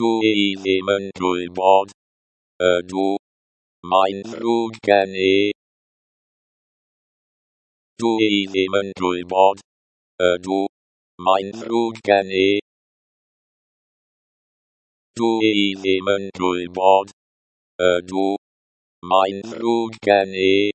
Du i ddim yn gwybod. Ydw. Mae'n ddrwg gen i. Du i ddim yn gwybod. Ydw. Mae'n ddrwg. Du i ddim yn gwybod. Ydw. Mae'n ddrwg.